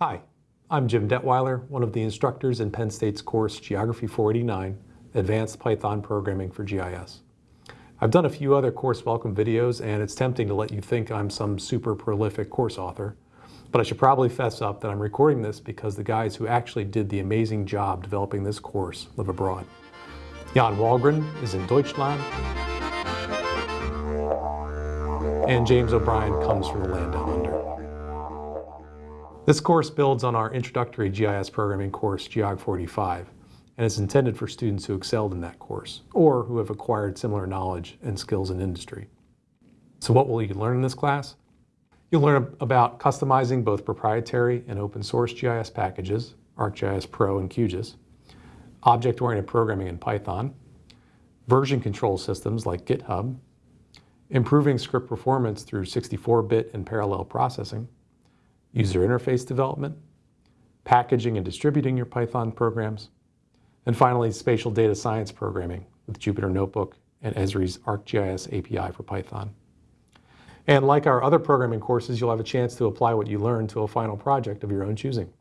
Hi, I'm Jim Detwiler, one of the instructors in Penn State's course Geography 489, Advanced Python Programming for GIS. I've done a few other course welcome videos and it's tempting to let you think I'm some super prolific course author, but I should probably fess up that I'm recording this because the guys who actually did the amazing job developing this course live abroad. Jan Wahlgren is in Deutschland, and James O'Brien comes from the land down under. This course builds on our introductory GIS programming course, Geog 45, and is intended for students who excelled in that course or who have acquired similar knowledge and skills in industry. So what will you learn in this class? You'll learn about customizing both proprietary and open source GIS packages, ArcGIS Pro and QGIS, object-oriented programming in Python, version control systems like GitHub, improving script performance through 64-bit and parallel processing, user interface development, packaging and distributing your Python programs, and finally, spatial data science programming with Jupyter Notebook and Esri's ArcGIS API for Python. And like our other programming courses, you'll have a chance to apply what you learned to a final project of your own choosing.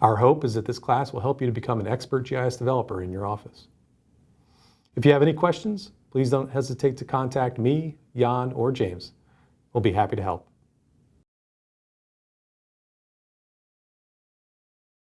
Our hope is that this class will help you to become an expert GIS developer in your office. If you have any questions, please don't hesitate to contact me, Jan, or James. We'll be happy to help.